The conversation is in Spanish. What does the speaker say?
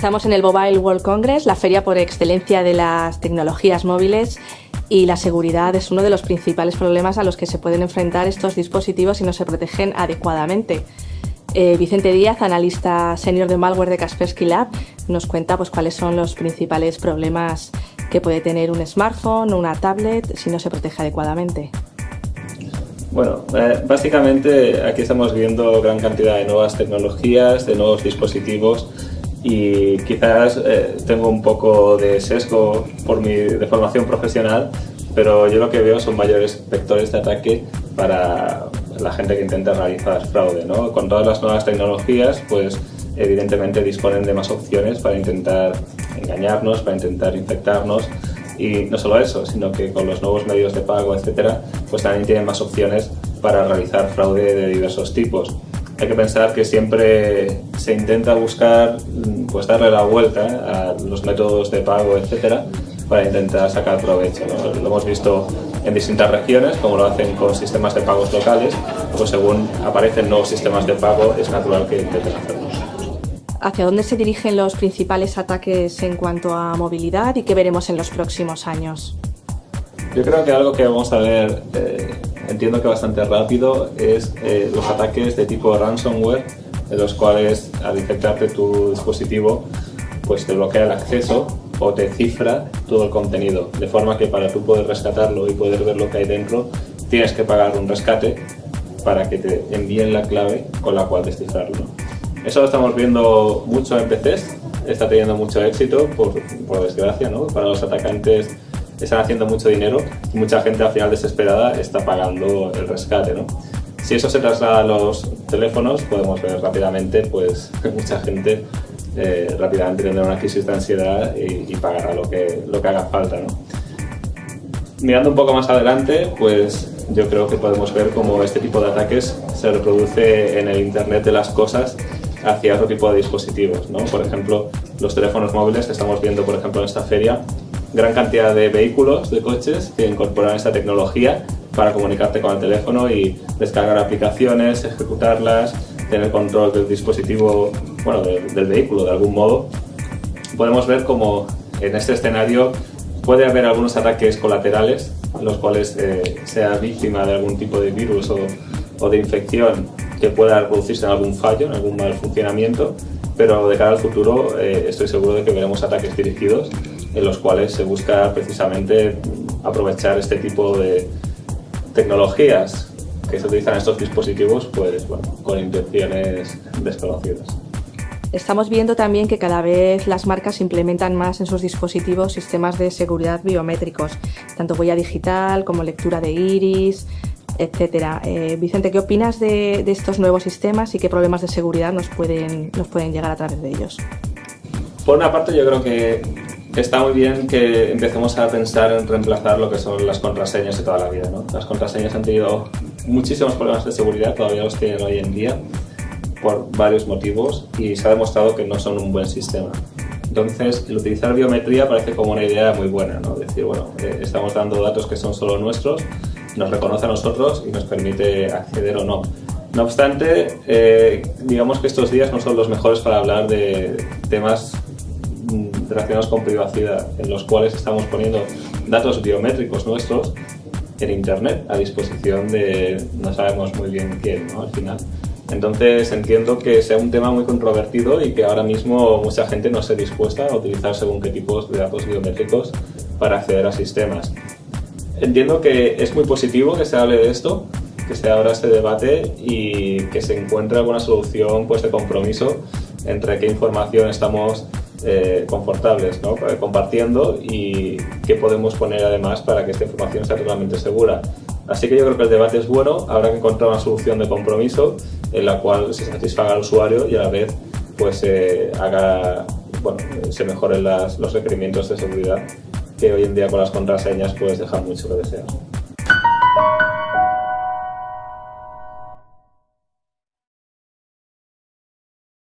Estamos en el Mobile World Congress, la feria por excelencia de las tecnologías móviles y la seguridad es uno de los principales problemas a los que se pueden enfrentar estos dispositivos si no se protegen adecuadamente. Eh, Vicente Díaz, analista senior de malware de Kaspersky Lab, nos cuenta pues, cuáles son los principales problemas que puede tener un smartphone o una tablet si no se protege adecuadamente. Bueno, eh, básicamente aquí estamos viendo gran cantidad de nuevas tecnologías, de nuevos dispositivos y quizás eh, tengo un poco de sesgo por mi formación profesional, pero yo lo que veo son mayores vectores de ataque para la gente que intenta realizar fraude. ¿no? Con todas las nuevas tecnologías, pues evidentemente disponen de más opciones para intentar engañarnos, para intentar infectarnos y no solo eso, sino que con los nuevos medios de pago, etcétera, pues también tienen más opciones para realizar fraude de diversos tipos hay que pensar que siempre se intenta buscar pues darle la vuelta a los métodos de pago, etcétera, para intentar sacar provecho. Lo hemos visto en distintas regiones, como lo hacen con sistemas de pagos locales, pues según aparecen nuevos sistemas de pago es natural que intenten hacerlo. ¿Hacia dónde se dirigen los principales ataques en cuanto a movilidad y qué veremos en los próximos años? Yo creo que algo que vamos a ver eh, entiendo que bastante rápido, es eh, los ataques de tipo ransomware, en los cuales al infectarte tu dispositivo, pues te bloquea el acceso o te cifra todo el contenido, de forma que para tú poder rescatarlo y poder ver lo que hay dentro, tienes que pagar un rescate para que te envíen la clave con la cual descifrarlo. Eso lo estamos viendo mucho en PCs, está teniendo mucho éxito, por, por desgracia, ¿no? para los atacantes están haciendo mucho dinero y mucha gente al final desesperada está pagando el rescate. ¿no? Si eso se traslada a los teléfonos, podemos ver rápidamente pues, mucha gente eh, rápidamente tendrá una crisis de ansiedad y, pagará lo que, lo que haga falta. ¿no? Mirando un poco más adelante, pues yo creo que podemos ver cómo este tipo de ataques se reproduce en el Internet de las cosas hacia otro tipo de dispositivos. ¿no? Por ejemplo, los teléfonos móviles que estamos viendo por ejemplo en esta feria gran cantidad de vehículos, de coches que incorporan esta tecnología para comunicarte con el teléfono y descargar aplicaciones, ejecutarlas, tener control del dispositivo, bueno, del vehículo de algún modo. Podemos ver como en este escenario puede haber algunos ataques colaterales en los cuales eh, sea víctima de algún tipo de virus o, de infección que pueda producirse en algún fallo, en algún mal funcionamiento, pero de cara al futuro eh, estoy seguro de que veremos ataques dirigidos en los cuales se busca precisamente aprovechar este tipo de tecnologías que se utilizan en estos dispositivos pues, bueno, con intenciones desconocidas. Estamos viendo también que cada vez las marcas implementan más en sus dispositivos sistemas de seguridad biométricos, tanto huella digital como lectura de iris, etc. Eh, Vicente, ¿qué opinas de, de, estos nuevos sistemas y qué problemas de seguridad nos pueden, nos pueden llegar a través de ellos? Por una parte yo creo que está muy bien que empecemos a pensar en reemplazar lo que son las contraseñas de toda la vida. ¿no? Las contraseñas han tenido muchísimos problemas de seguridad, todavía los tienen hoy en día, por varios motivos, y se ha demostrado que no son un buen sistema. Entonces, el utilizar biometría parece como una idea muy buena, ¿no? decir, bueno, eh, estamos dando datos que son solo nuestros, nos reconoce a nosotros y nos permite acceder o no. No obstante, eh, digamos que estos días no son los mejores para hablar de temas relacionados con privacidad, en los cuales estamos poniendo datos biométricos nuestros en Internet a disposición de no sabemos muy bien quién, ¿no? Al final. Entonces entiendo que sea un tema muy controvertido y que ahora mismo mucha gente no esté dispuesta a utilizar según qué tipos de datos biométricos para acceder a sistemas. Entiendo que es muy positivo que se hable de esto, que se abra este debate y que se encuentre alguna solución pues, de compromiso entre qué información estamos eh, confortables ¿no? Eh, compartiendo y qué podemos poner además para que esta información sea totalmente segura. Así que yo creo que el debate es bueno, habrá que encontrar una solución de compromiso en la cual se satisfaga al usuario y a la vez pues, haga, bueno, se mejoren las, los requerimientos de seguridad que hoy en día con las contraseñas pues dejan mucho que desear.